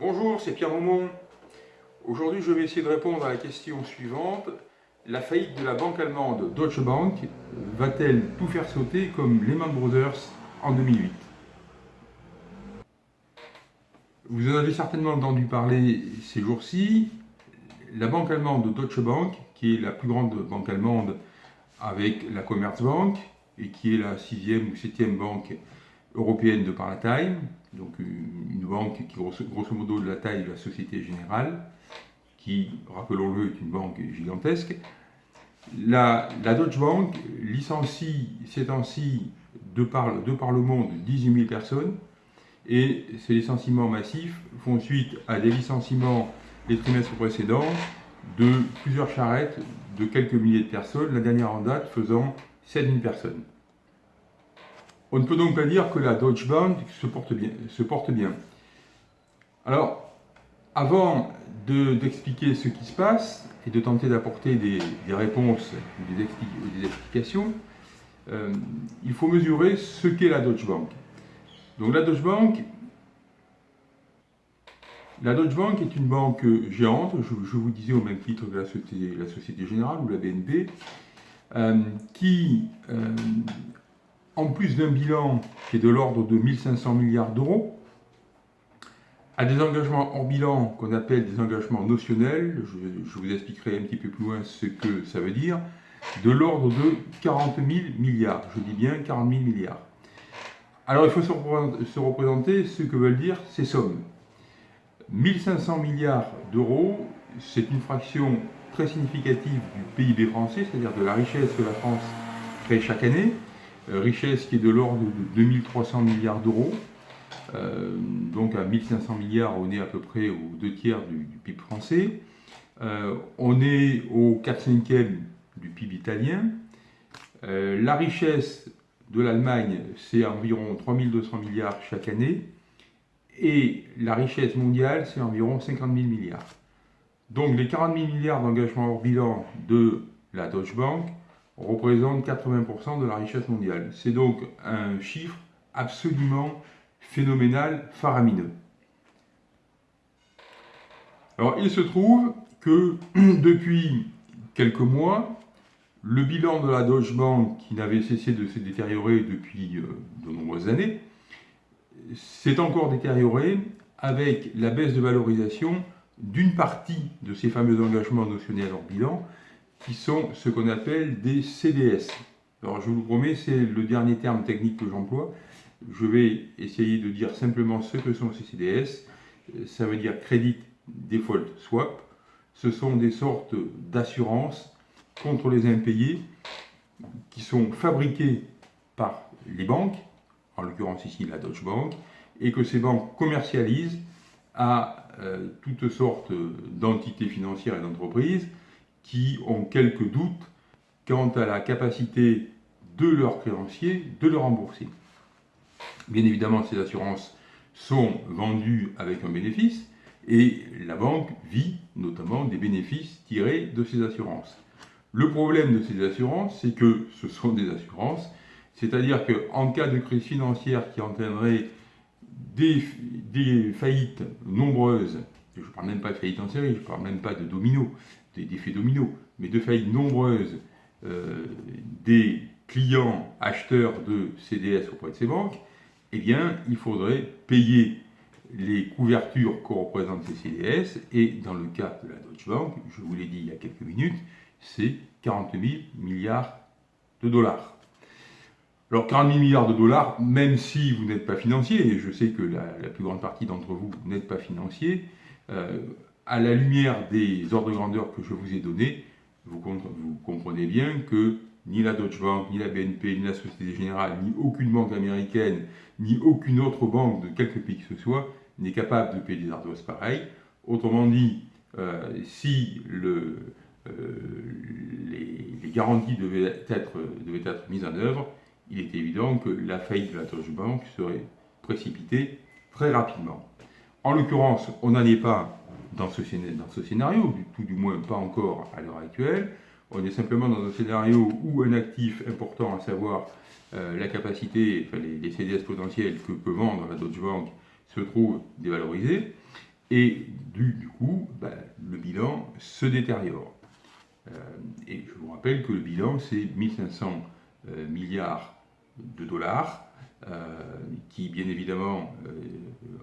Bonjour, c'est Pierre Aumont. Aujourd'hui, je vais essayer de répondre à la question suivante. La faillite de la banque allemande Deutsche Bank va-t-elle tout faire sauter comme Lehman Brothers en 2008 Vous en avez certainement entendu parler ces jours-ci. La banque allemande Deutsche Bank, qui est la plus grande banque allemande avec la Commerzbank, et qui est la sixième ou septième banque européenne de par la taille, donc une banque qui grosso, modo de la taille de la Société Générale, qui, rappelons-le, est une banque gigantesque. La, Deutsche Bank licencie ces temps-ci de par, de par le monde 18 000 personnes, et ces licenciements massifs font suite à des licenciements les trimestres précédents de plusieurs charrettes de quelques milliers de personnes, la dernière en date faisant 7 000 personnes. On ne peut donc pas dire que la Deutsche Bank se porte bien. Alors, avant d'expliquer ce qui se passe et de tenter d'apporter des, réponses ou des, explications, euh, il faut mesurer ce qu'est la Deutsche Bank. Donc la Deutsche Bank, la Deutsche Bank est une banque géante, je, vous disais au même titre que la Société, la Société Générale ou la BNP, euh, qui euh, en plus d'un bilan qui est de l'ordre de 1500 milliards d'euros, à des engagements hors bilan qu'on appelle des engagements notionnels, je, vous expliquerai un petit peu plus loin ce que ça veut dire, de l'ordre de 40 000 milliards, je dis bien 40 000 milliards. Alors il faut se représenter ce que veulent dire ces sommes. 1500 milliards d'euros, c'est une fraction très significative du PIB français, c'est-à-dire de la richesse que la France crée chaque année, richesse qui est de l'ordre de 2300 milliards d'euros. Euh, donc à 1500 milliards, on est à peu près aux deux tiers du, PIB français. Euh, on est au 4 5 e du PIB italien. la richesse de l'Allemagne, c'est environ 3200 milliards chaque année. Et la richesse mondiale, c'est environ 50 000 milliards. Donc les 40 000 milliards d'engagement hors bilan de la Deutsche Bank représente 80% de la richesse mondiale. C'est donc un chiffre absolument phénoménal, faramineux. Alors il se trouve que depuis quelques mois, le bilan de la Deutsche Bank, qui n'avait cessé de se détériorer depuis euh, de nombreuses années, s'est encore détérioré avec la baisse de valorisation d'une partie de ces fameux engagements notionnels hors bilan, qui sont ce qu'on appelle des CDS. Alors je vous promets, c'est le dernier terme technique que j'emploie. Je vais essayer de dire simplement ce que sont ces CDS. Ça veut dire Credit Default Swap. Ce sont des sortes d'assurances contre les impayés qui sont fabriquées par les banques, en l'occurrence ici la Deutsche Bank, et que ces banques commercialisent à euh, toutes sortes d'entités financières et d'entreprises qui ont quelques doutes quant à la capacité de leurs créanciers de le rembourser. Bien évidemment, ces assurances sont vendues avec un bénéfice et la banque vit notamment des bénéfices tirés de ces assurances. Le problème de ces assurances, c'est que ce sont des assurances, c'est-à-dire qu'en cas de crise financière qui entraînerait des, des faillites nombreuses, je ne parle même pas de faillites en série, je ne parle même pas de dominos, des effets dominos, mais de faillites nombreuses euh, des clients acheteurs de CDS auprès de ces banques, eh bien, il faudrait payer les couvertures que représentent ces CDS, et dans le cas de la Deutsche Bank, je vous l'ai dit il y a quelques minutes, c'est 40 000 milliards de dollars. Alors 40 000 milliards de dollars, même si vous n'êtes pas financier, et je sais que la, plus grande partie d'entre vous n'êtes pas financier, euh, à la lumière des ordres de grandeur que je vous ai donnés, vous, comprenez bien que ni la Deutsche Bank, ni la BNP, ni la Société Générale, ni aucune banque américaine, ni aucune autre banque de quelque pays que ce soit n'est capable de payer des ardoises pareilles. Autrement dit, euh, si euh, les, garanties devaient être, devaient être mises en œuvre, il est évident que la faillite de la Deutsche Bank serait précipitée très rapidement. En l'occurrence, on n'en est pas dans ce, scénario, tout du moins pas encore à l'heure actuelle. On est simplement dans un scénario où un actif important, à savoir euh, la capacité, enfin les, CDS potentiels que peut vendre la Deutsche Bank, se trouve dévalorisé. et du, coup, ben, le bilan se détériore. Euh, et je vous rappelle que le bilan, c'est 1500 euh, milliards de dollars, qui bien évidemment,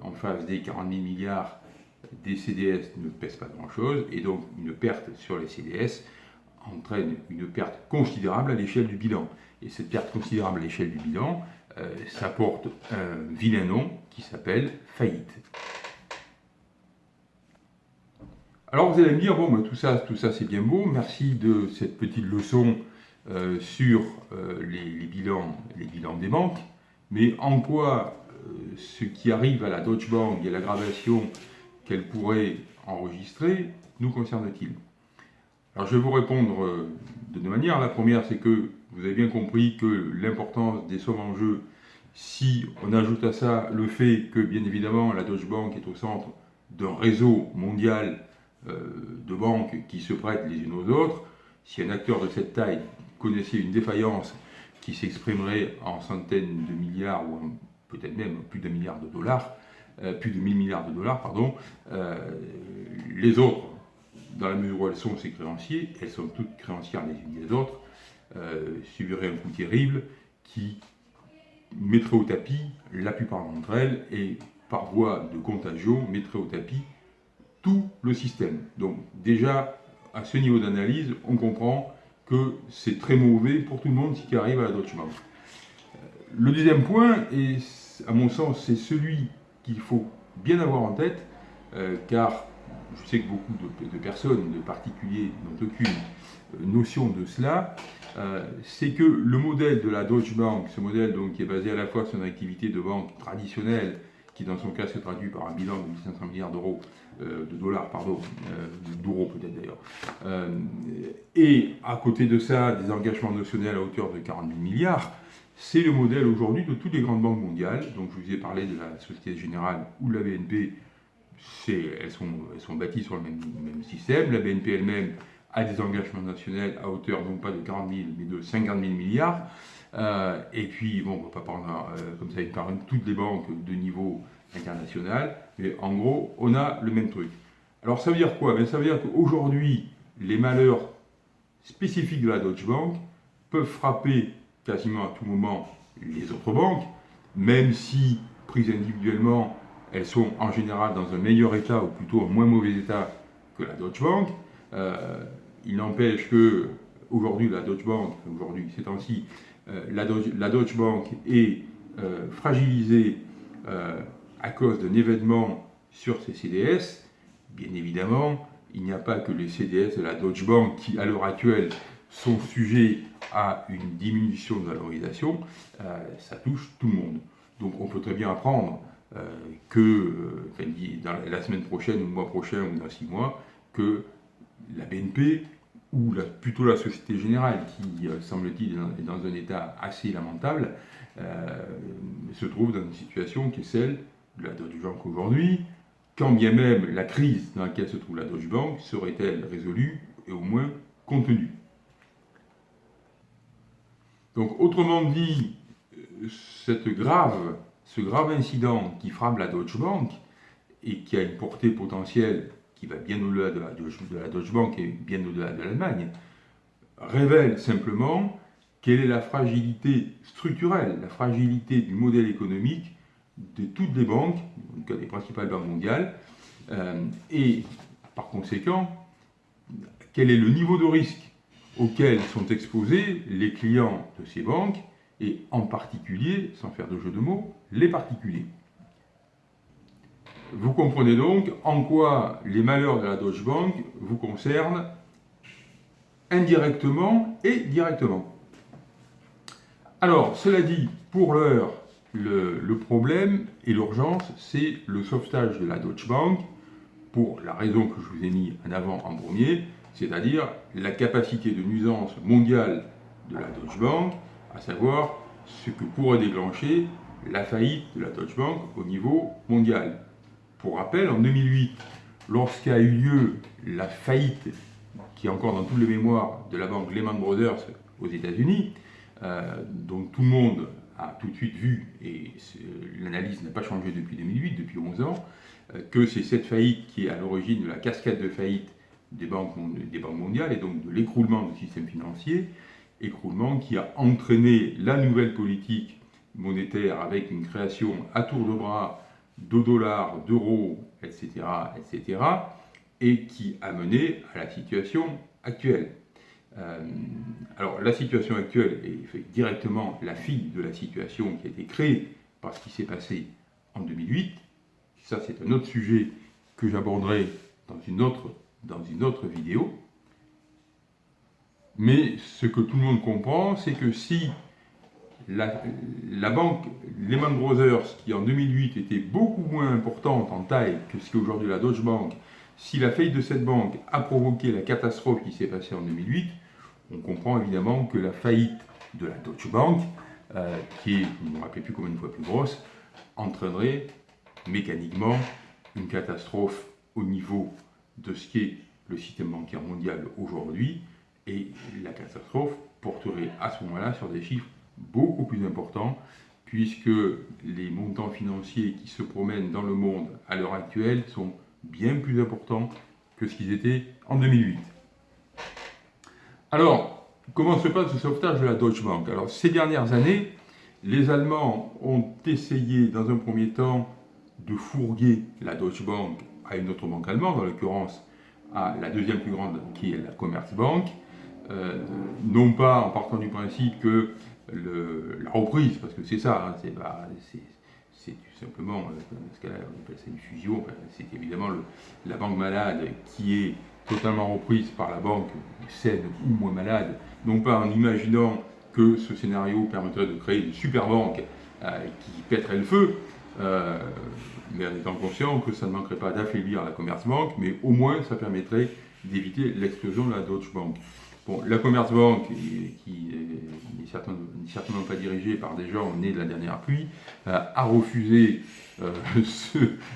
en face des 40 000 milliards des CDS ne pèsent pas grand-chose, et donc une perte sur les CDS entraîne une perte considérable à l'échelle du bilan. Et cette perte considérable à l'échelle du bilan, euh, ça porte un vilain nom qui s'appelle faillite. Alors vous allez me dire, bon, ben, tout ça, tout ça c'est bien beau, merci de cette petite leçon euh, sur euh, les, bilans, les bilans des banques, mais en quoi ce qui arrive à la Deutsche Bank et l'aggravation qu'elle pourrait enregistrer nous concerne-t-il? Alors je vais vous répondre de deux manières. La première, c'est que vous avez bien compris que l'importance des sommes en jeu, si on ajoute à ça le fait que, bien évidemment, la Deutsche Bank est au centre d'un réseau mondial euh, de banques qui se prêtent les unes aux autres, si un acteur de cette taille connaissait une défaillance qui s'exprimerait en centaines de milliards ou peut-être même plus d'un milliard de dollars, euh, plus de 1000 milliards de dollars, pardon, euh, les autres, dans la mesure où elles sont ces créanciers, elles sont toutes créancières les unes des autres, euh, subirait un coup terrible qui mettrait au tapis la plupart d'entre elles et par voie de contagion mettrait au tapis tout le système. Donc déjà, à ce niveau d'analyse, on comprend que c'est très mauvais pour tout le monde ce qui arrive à la Deutsche Bank. Euh, le deuxième point, et à mon sens, c'est celui qu'il faut bien avoir en tête, euh, car je sais que beaucoup de, personnes, de particuliers, n'ont aucune notion de cela, euh, c'est que le modèle de la Deutsche Bank, ce modèle donc, qui est basé à la fois sur une activité de banque traditionnelle, qui dans son cas se traduit par un bilan de 1500 milliards d'euros, euh, de dollars, pardon, euh, d'euros peut-être d'ailleurs, et à côté de ça, des engagements notionnels à hauteur de 40 000 milliards, c'est le modèle aujourd'hui de toutes les grandes banques mondiales. Donc je vous ai parlé de la Société Générale ou de la BNP, elles sont, elles sont bâties sur le même, même système. La BNP elle-même à des engagements nationaux à hauteur non pas de 40 000 mais de 50 000 milliards. Euh, et puis, bon, on ne va pas prendre euh, comme ça par toutes les banques de niveau international, mais en gros, on a le même truc. Alors ça veut dire quoi? Ben, Ça veut dire qu'aujourd'hui, les malheurs spécifiques de la Deutsche Bank peuvent frapper quasiment à tout moment les autres banques, même si, prises individuellement, elles sont en général dans un meilleur état ou plutôt un moins mauvais état que la Deutsche Bank. Euh, il n'empêche que aujourd'hui la Deutsche Bank, aujourd'hui ces temps-ci, euh, la, Deutsche Bank est euh, fragilisée à cause d'un événement sur ses CDS. Bien évidemment, il n'y a pas que les CDS de la Deutsche Bank qui, à l'heure actuelle, sont sujets à une diminution de valorisation, ça touche tout le monde. Donc on peut très bien apprendre que dans la semaine prochaine ou le mois prochain ou dans six mois, que la BNP, ou plutôt la Société Générale, qui, euh, semble-t-il, dans un état assez lamentable, euh, se trouve dans une situation qui est celle de la Deutsche Bank aujourd'hui, quand bien même la crise dans laquelle se trouve la Deutsche Bank serait-elle résolue et au moins contenue. Donc, autrement dit, ce grave incident qui frappe la Deutsche Bank et qui a une portée potentielle qui va bien au-delà de, la, Deutsche Bank et bien au-delà de l'Allemagne, révèle simplement quelle est la fragilité structurelle, la fragilité du modèle économique de toutes les banques, en tout cas des principales banques mondiales, euh, et par conséquent, quel est le niveau de risque auquel sont exposés les clients de ces banques, et en particulier, sans faire de jeu de mots, les particuliers. Vous comprenez donc en quoi les malheurs de la Deutsche Bank vous concernent indirectement et directement. Alors, cela dit, pour l'heure, le, problème et l'urgence, c'est le sauvetage de la Deutsche Bank pour la raison que je vous ai mis en avant en premier, c'est-à-dire la capacité de nuisance mondiale de la Deutsche Bank, à savoir ce que pourrait déclencher la faillite de la Deutsche Bank au niveau mondial. Pour rappel, en 2008, lorsqu'a eu lieu la faillite, qui est encore dans toutes les mémoires, de la banque Lehman Brothers aux États-Unis, euh, dont tout le monde a tout de suite vu, et l'analyse n'a pas changé depuis 2008, depuis 11 ans, que c'est cette faillite qui est à l'origine de la cascade de faillite des banques, des banques mondiales et donc de l'écroulement du système financier, écroulement qui a entraîné la nouvelle politique monétaire avec une création à tour de bras de dollars, d'euros, etc., etc., et qui a mené à la situation actuelle. Euh, alors la situation actuelle est directement la fille de la situation qui a été créée par ce qui s'est passé en 2008. Ça c'est un autre sujet que j'aborderai dans une autre, dans une autre vidéo. Mais ce que tout le monde comprend, c'est que si la, banque Lehman Brothers, qui en 2008 était beaucoup moins importante en taille que ce qu'est aujourd'hui la Deutsche Bank, si la faillite de cette banque a provoqué la catastrophe qui s'est passée en 2008, on comprend évidemment que la faillite de la Deutsche Bank, euh, qui est, je ne me rappelle plus combien de fois plus grosse, entraînerait mécaniquement une catastrophe au niveau de ce qu'est le système bancaire mondial aujourd'hui, et la catastrophe porterait à ce moment-là sur des chiffres beaucoup plus importants, puisque les montants financiers qui se promènent dans le monde à l'heure actuelle sont bien plus importants que ce qu'ils étaient en 2008. Alors, comment se passe le sauvetage de la Deutsche Bank? Alors, ces dernières années, les Allemands ont essayé, dans un premier temps, de fourguer la Deutsche Bank à une autre banque allemande, en l'occurrence à la deuxième plus grande, qui est la Commerzbank, euh, non pas en partant du principe que la reprise, parce que c'est ça, hein, c'est tout simplement, euh, ce qu'on appelle ça une fusion, c'est évidemment la banque malade qui est totalement reprise par la banque saine ou moins malade, non pas en imaginant que ce scénario permettrait de créer une super banque euh, qui pèterait le feu, mais en étant conscient que ça ne manquerait pas d'affaiblir la Commerzbank, mais au moins ça permettrait d'éviter l'explosion de la Deutsche Bank. Bon, la Commerzbank, qui n'est certainement, pas dirigée par des gens nés de la dernière pluie, euh, a refusé euh,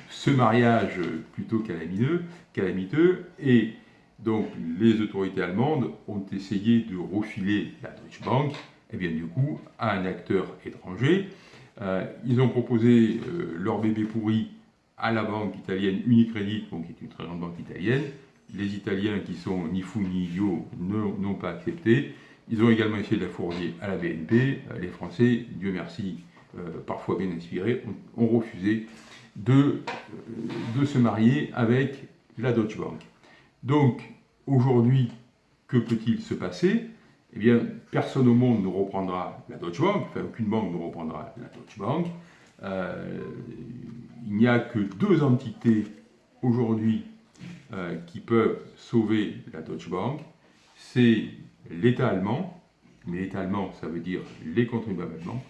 ce, mariage plutôt calamiteux, calamiteux, et donc les autorités allemandes ont essayé de refiler la Deutsche Bank, et bien du coup, à un acteur étranger. Euh, ils ont proposé leur bébé pourri à la banque italienne Unicredit, qui est une très grande banque italienne, les Italiens, qui sont ni fous ni idiots, n'ont pas accepté. Ils ont également essayé de la fournier à la BNP. Euh, les Français, Dieu merci, euh, parfois bien inspirés, ont, refusé euh, de, se marier avec la Deutsche Bank. Donc, aujourd'hui, que peut-il se passer? Eh bien, personne au monde ne reprendra la Deutsche Bank, enfin, aucune banque ne reprendra la Deutsche Bank. il n'y a que deux entités aujourd'hui euh, qui peuvent sauver la Deutsche Bank, c'est l'État allemand, mais l'État allemand, ça veut dire les contribuables allemands,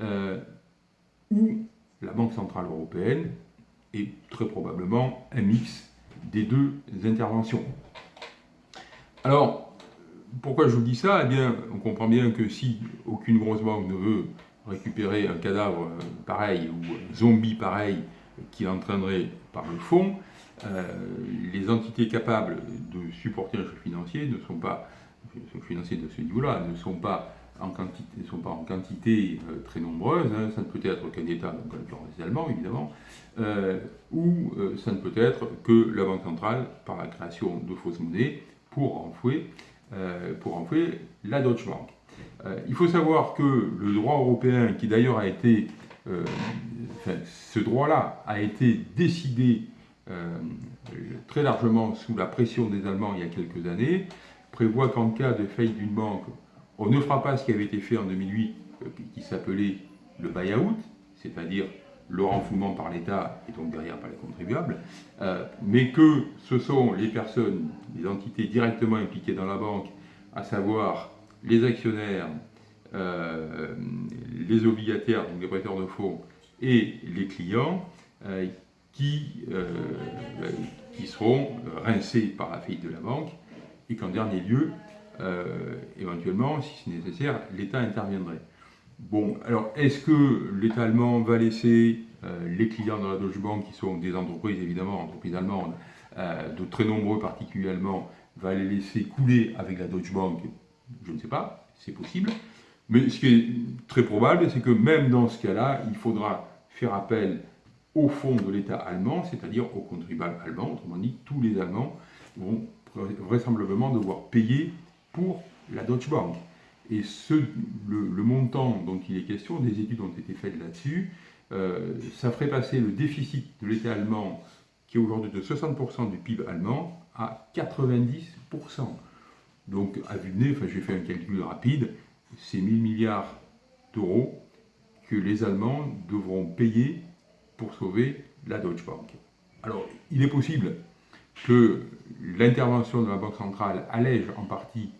euh, ou la Banque Centrale Européenne, et très probablement un mix des deux interventions. Alors, pourquoi je vous dis ça? Eh bien, on comprend bien que si aucune grosse banque ne veut récupérer un cadavre pareil ou un zombie pareil qui l'entraînerait par le fond, euh, les entités capables de supporter un choc financier ne sont pas, de ce niveau-là, ne sont pas en quantité, euh, très nombreuses, hein. ça ne peut être qu'un État, donc les Allemands évidemment, euh, ou ça ne peut être que la Banque centrale par la création de fausses monnaies pour enfouer, pour enfouer la Deutsche Bank. il faut savoir que le droit européen, qui d'ailleurs a été, ce droit-là a été décidé euh, très largement sous la pression des Allemands il y a quelques années, prévoit qu'en cas de faillite d'une banque, on ne fera pas ce qui avait été fait en 2008, euh, qui s'appelait le buy-out, c'est-à-dire le renflouement par l'État et donc derrière par les contribuables, euh, mais que ce sont les personnes, les entités directement impliquées dans la banque, à savoir les actionnaires, les obligataires, donc les prêteurs de fonds, et les clients, qui, euh, qui seront rincés par la faillite de la banque et qu'en dernier lieu, euh, éventuellement, si c'est nécessaire, l'État interviendrait. Bon, alors est-ce que l'État allemand va laisser euh, les clients de la Deutsche Bank, qui sont des entreprises évidemment, entreprises allemandes, de très nombreux particuliers allemands, va les laisser couler avec la Deutsche Bank? Je ne sais pas, c'est possible. Mais ce qui est très probable, c'est que même dans ce cas-là, il faudra faire appel au fond de l'État allemand, c'est-à-dire aux contribuables allemands. Autrement dit, tous les Allemands vont vraisemblablement devoir payer pour la Deutsche Bank. Et ce, le, montant dont il est question, des études ont été faites là-dessus, euh, ça ferait passer le déficit de l'État allemand, qui est aujourd'hui de 60% du PIB allemand, à 90%. Donc, à vue de nez, j'ai fait un calcul rapide, c'est 1000 milliards d'euros que les Allemands devront payer pour sauver la Deutsche Bank. Alors, il est possible que l'intervention de la Banque centrale allège en partie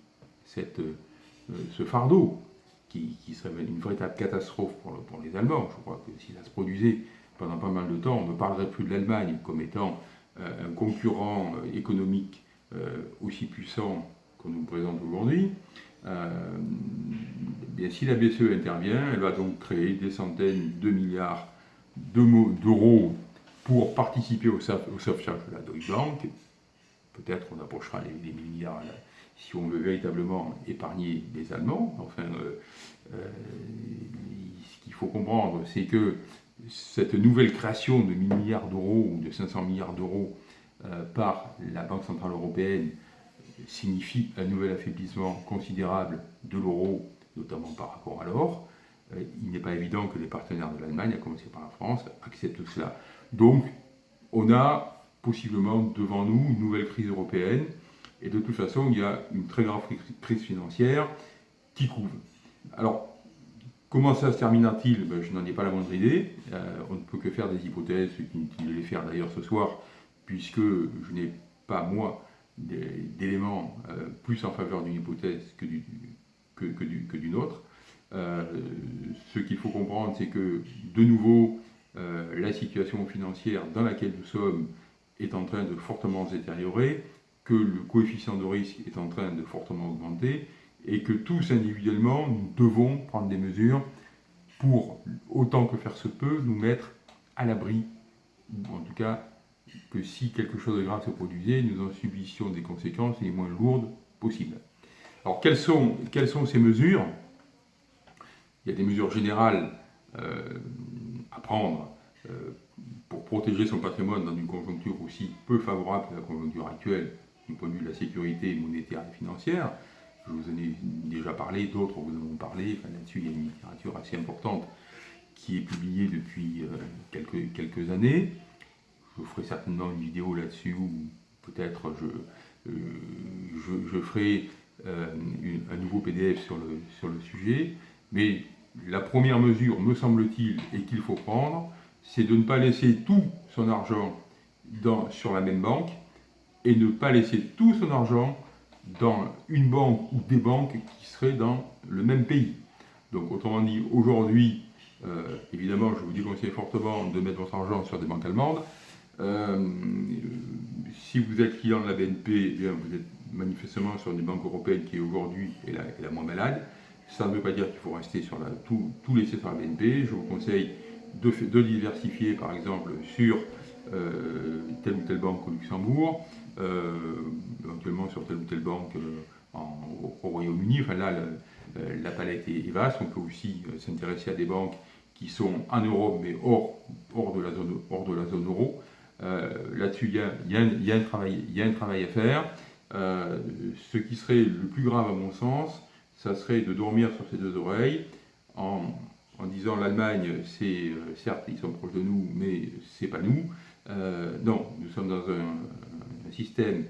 cette, euh, ce fardeau, qui, serait une véritable catastrophe pour, les Allemands. Je crois que si ça se produisait pendant pas mal de temps, on ne parlerait plus de l'Allemagne comme étant euh, un concurrent euh, économique aussi puissant qu'on nous présente aujourd'hui. bien, si la BCE intervient, elle va donc créer des centaines de milliards d'euros pour participer au, sauvetage de la Deutsche Bank. Peut-être on approchera les, milliards si on veut véritablement épargner les Allemands. Enfin, euh, euh, ce qu'il faut comprendre, c'est que cette nouvelle création de 1000 milliards d'euros ou de 500 milliards d'euros euh, par la Banque Centrale Européenne signifie un nouvel affaiblissement considérable de l'euro, notamment par rapport à l'or. il n'est pas évident que les partenaires de l'Allemagne, à commencer par la France, acceptent cela. Donc, on a possiblement devant nous une nouvelle crise européenne et de toute façon, il y a une très grave crise financière qui couvre. Alors, comment ça se terminera-t-il ben, Je n'en ai pas la moindre idée. Euh, on ne peut que faire des hypothèses, ce qui les faire d'ailleurs ce soir, puisque je n'ai pas, moi, d'éléments euh, plus en faveur d'une hypothèse que d'une que autre. Euh, ce qu'il faut comprendre, c'est que, de nouveau, la situation financière dans laquelle nous sommes est en train de fortement se détériorer que le coefficient de risque est en train de fortement augmenter et que tous individuellement, nous devons prendre des mesures pour, autant que faire se peut, nous mettre à l'abri, en tout cas, que si quelque chose de grave se produisait, nous en subissions des conséquences les moins lourdes possibles. Alors, quelles sont, quelles sont ces mesures? Il y a des mesures générales euh, à prendre euh, pour protéger son patrimoine dans une conjoncture aussi peu favorable que la conjoncture actuelle, du point de vue de la sécurité monétaire et financière. Je vous en ai déjà parlé, d'autres vous en ont parlé. Là-dessus, il y a une littérature assez importante qui est publiée depuis euh, quelques, années. Je ferai certainement une vidéo là-dessus où peut-être je, euh, ferai euh, un nouveau PDF sur le, sujet. Mais la première mesure, me semble-t-il, et qu'il faut prendre, c'est de ne pas laisser tout son argent sur la même banque, et ne pas laisser tout son argent dans une banque ou des banques qui seraient dans le même pays. Donc autrement dit, aujourd'hui, euh, évidemment, je vous déconseille fortement de mettre votre argent sur des banques allemandes. Euh, si vous êtes client de la BNP, eh vous êtes manifestement sur une banque européenne qui aujourd'hui est la, moins malade. Ça ne veut pas dire qu'il faut rester sur la, tout, laisser sur la BNP. Je vous conseille de, diversifier par exemple sur euh, telle ou telle banque au Luxembourg, éventuellement sur telle ou telle banque euh, au, Royaume-Uni. Là, la palette est, vaste. On peut aussi s'intéresser à des banques qui sont en Europe mais hors, de, la zone, euro. Là-dessus, il y, a, un travail, à faire. ce qui serait le plus grave à mon sens, ça serait de dormir sur ses deux oreilles en, disant l'Allemagne, c'est certes ils sont proches de nous, mais c'est pas nous. Euh, non, nous sommes dans un, système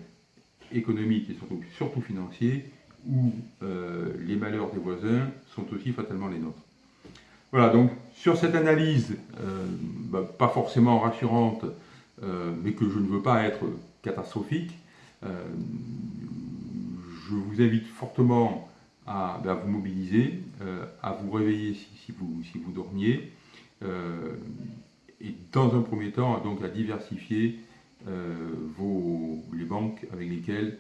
économique et surtout, financier où euh, les malheurs des voisins sont aussi fatalement les nôtres. Voilà, donc sur cette analyse, euh, bah, pas forcément rassurante, mais que je ne veux pas être catastrophique, je vous invite fortement à, bah, vous mobiliser, à vous réveiller si, vous, si vous dormiez, et dans un premier temps, donc à diversifier euh, vos, les banques avec lesquelles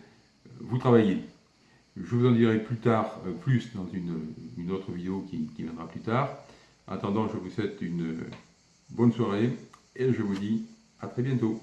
vous travaillez. Je vous en dirai plus tard, euh, plus dans une, autre vidéo qui, qui, viendra plus tard. En attendant, je vous souhaite une bonne soirée et je vous dis à très bientôt.